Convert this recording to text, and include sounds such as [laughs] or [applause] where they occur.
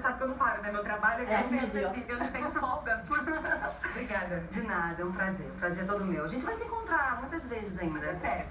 sabe que eu não paro, né? Meu trabalho é, É, eu, eu não tenho folga. [laughs] Obrigada. De nada, é um prazer. Prazer é todo meu. A gente vai se encontrar muitas vezes ainda. Até